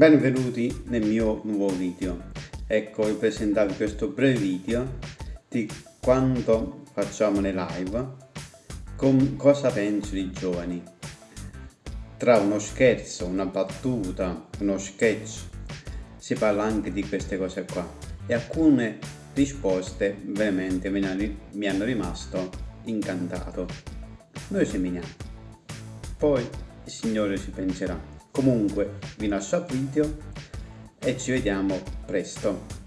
Benvenuti nel mio nuovo video. Ecco vi presentarvi questo breve video di quanto facciamo le live, con cosa penso i giovani. Tra uno scherzo, una battuta, uno sketch, si parla anche di queste cose qua e alcune risposte veramente mi hanno rimasto incantato. Noi seminiamo, poi il Signore ci penserà. Comunque vi lascio al video e ci vediamo presto.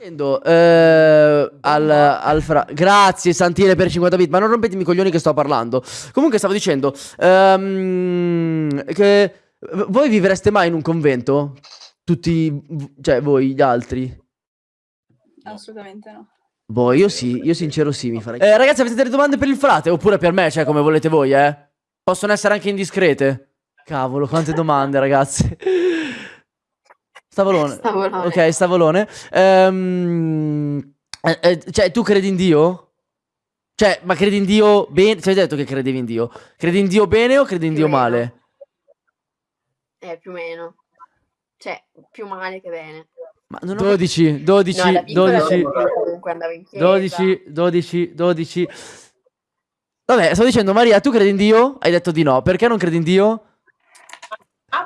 Eh, al, al fra... Grazie Santile per 50 bit, ma non rompetemi i coglioni che sto parlando. Comunque stavo dicendo um, che voi vivreste mai in un convento? Tutti, cioè voi gli altri? Assolutamente no. Boh, io sì, io sincero sì mi farei. Eh, ragazzi, avete delle domande per il frate? Oppure per me, cioè come volete voi, eh? Possono essere anche indiscrete. Cavolo, quante domande, ragazzi. Stavolone. Stavolone. Ok, stavolone. Um, eh, eh, cioè, tu credi in Dio? Cioè, ma credi in Dio bene? Ci hai detto che credevi in Dio. Credi in Dio bene o credi in più Dio meno. male? Eh, più o meno. Cioè, più male che bene. Ma non ho... 12, 12, no, 12, 12, 12, 12. Vabbè, sto dicendo Maria, tu credi in Dio? Hai detto di no. Perché non credi in Dio?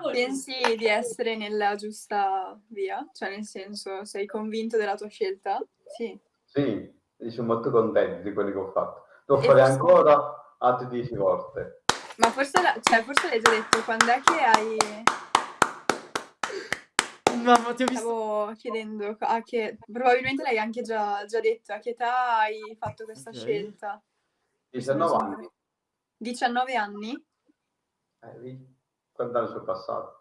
Pensi di essere nella giusta via? Cioè, nel senso, sei convinto della tua scelta? Sì. Sì, sono molto contento di quello che ho fatto. Devo e fare forse... ancora altre 10 volte. Ma forse, la... cioè, forse l'hai già detto, quando è che hai... Mamma, ti ho visto... Stavo chiedendo a che... Probabilmente l'hai anche già, già detto, a che età hai fatto questa okay. scelta? 19 anni. 19 anni? Eh, guardare sul passato.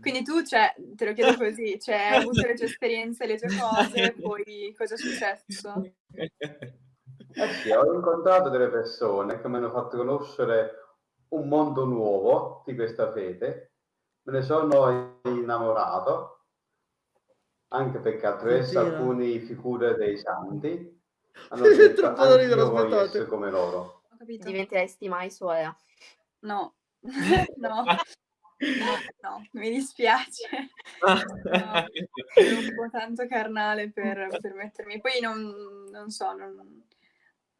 Quindi tu, cioè, te lo chiedo così, cioè, hai avuto le tue esperienze, le tue cose, poi cosa è successo? Eh sì, ho incontrato delle persone che mi hanno fatto conoscere un mondo nuovo di questa fede, me ne sono innamorato, anche perché attraverso alcune figure dei santi hanno detto troppo da ridere, aspettate. come loro. Diventeresti mai suora? No, No. No, no, mi dispiace. No, sono un po' tanto carnale per, per mettermi. Poi non, non so, non,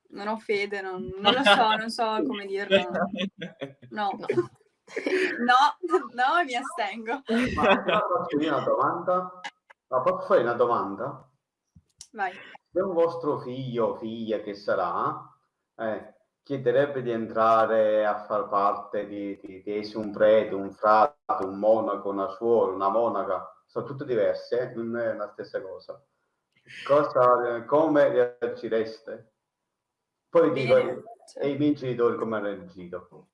non, ho fede, non, non, lo so, non so come dirlo. No, no, no, mi astengo. Ma posso fare una domanda? Ma posso fare una domanda? Vai. Se un vostro figlio o figlia che sarà, eh, chiederebbe di entrare a far parte di, di, di un prete, un frate, un monaco, una suora, una monaca, sono tutte diverse, eh? non è la stessa cosa. cosa come reagireste? Poi dico, e i miei genitori come hanno reagito?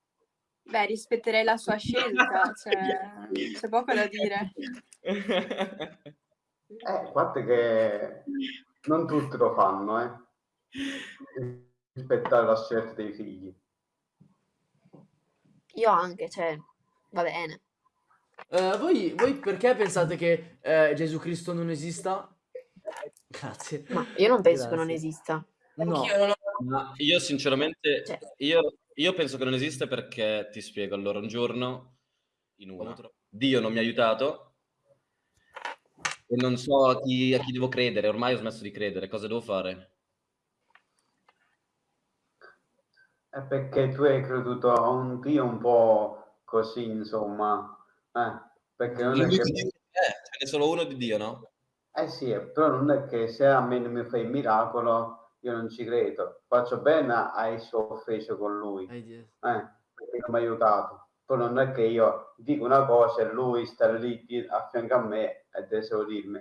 Beh, rispetterei la sua scelta, cioè, c'è poco da dire. Eh, guarda che non tutti lo fanno, eh rispettare la scelta dei figli. Io anche, cioè, va bene. Uh, voi, voi, perché pensate che uh, Gesù Cristo non esista? Grazie. Ma io non penso Grazie. che non esista. No. Io, io sinceramente, cioè. io, io, penso che non esista perché, ti spiego, allora un giorno, in uno, Dio non mi ha aiutato e non so a chi, a chi devo credere, ormai ho smesso di credere, cosa devo fare? È perché tu hai creduto a un Dio un po' così, insomma. Eh, perché non è che... Eh, ce n'è solo uno di Dio, no? Eh sì, però non è che se a me non mi fai il miracolo, io non ci credo. Faccio bene a essere offeso con lui. Eh, perché non mi ha aiutato. Poi non è che io dico una cosa e lui sta lì a fianco a me e deve dirmi.